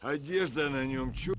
Одежда на нем чё